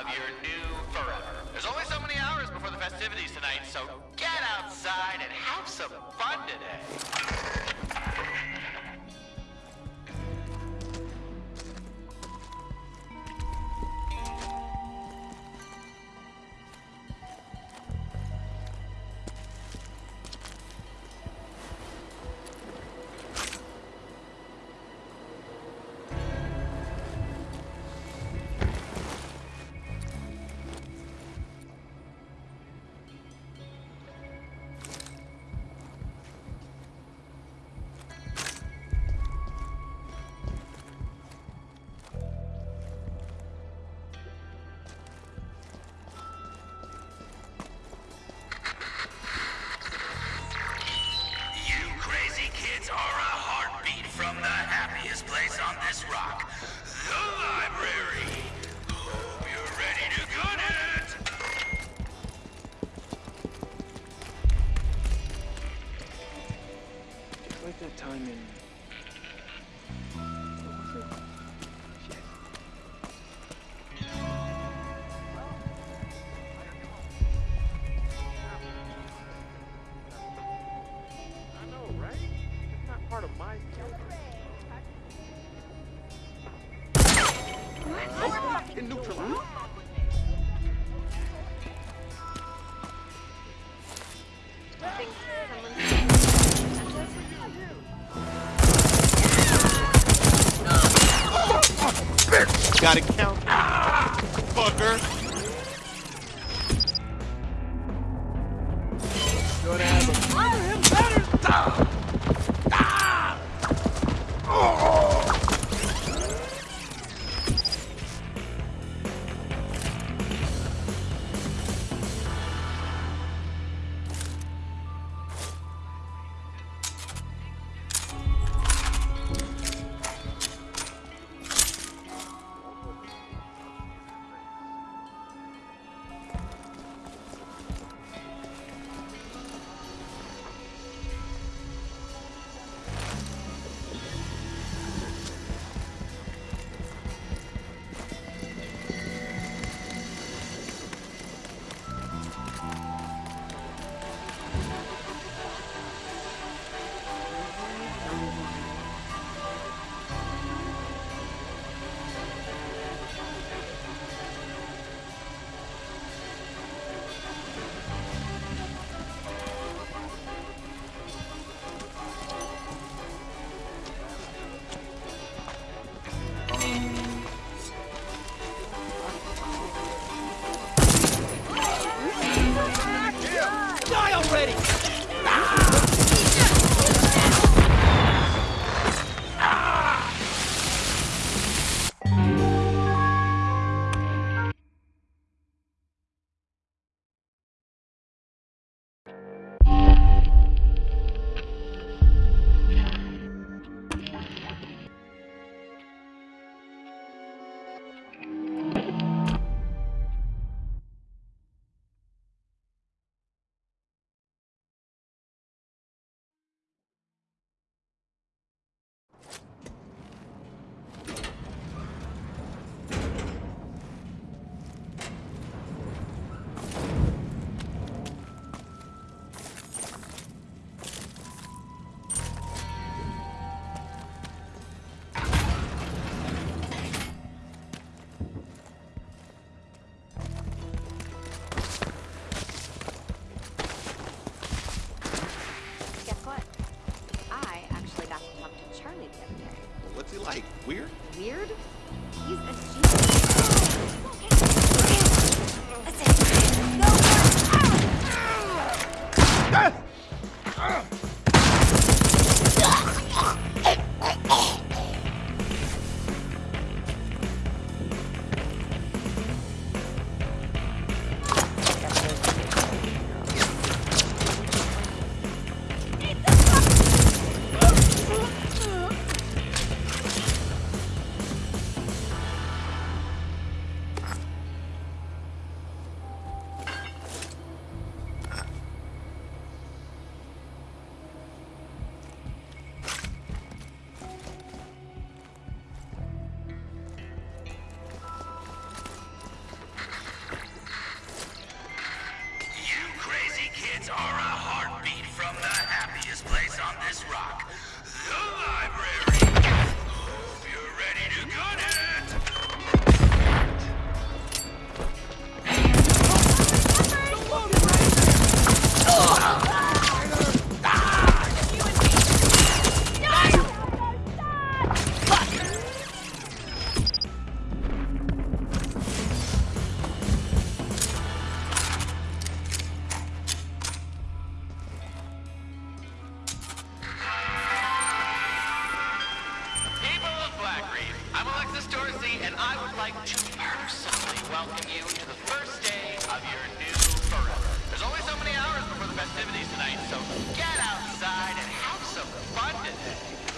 of your new forever. There's only so many hours before the festivities tonight, so get outside and have some fun today. Like that time in. I know, right? It's not part of my schedule. In neutral. Gotta count. Ah, fucker. I would like to personally welcome you to the first day of your new forever. There's only so many hours before the festivities tonight, so get outside and have some fun today.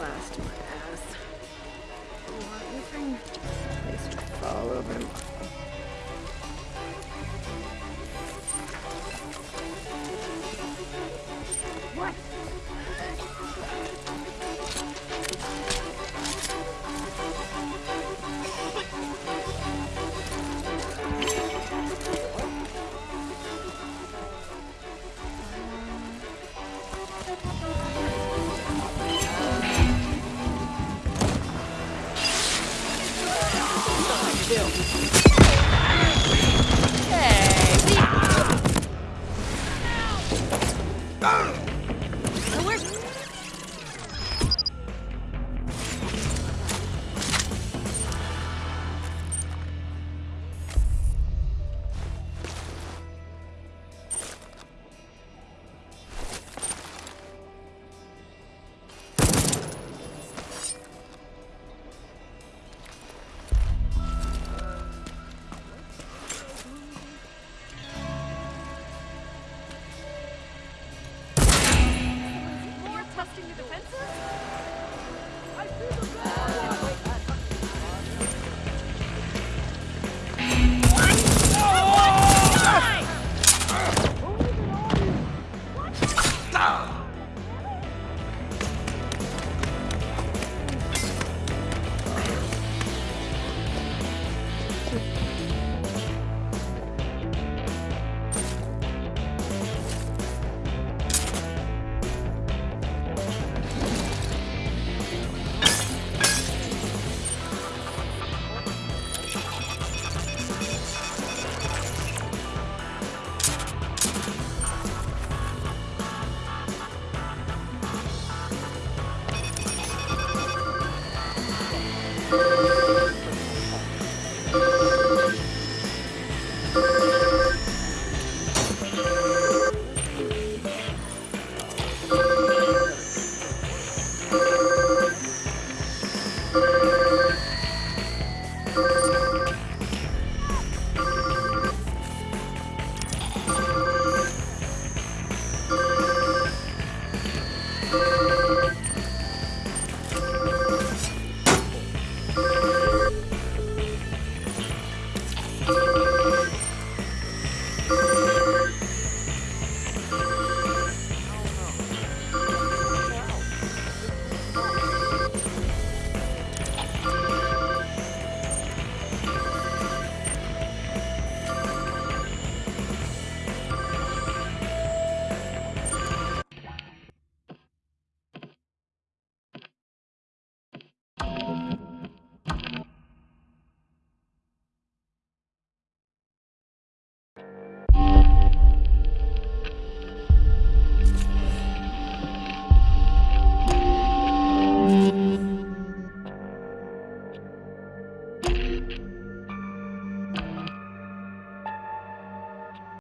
Blast my ass. Oh, I want anything. To fall over.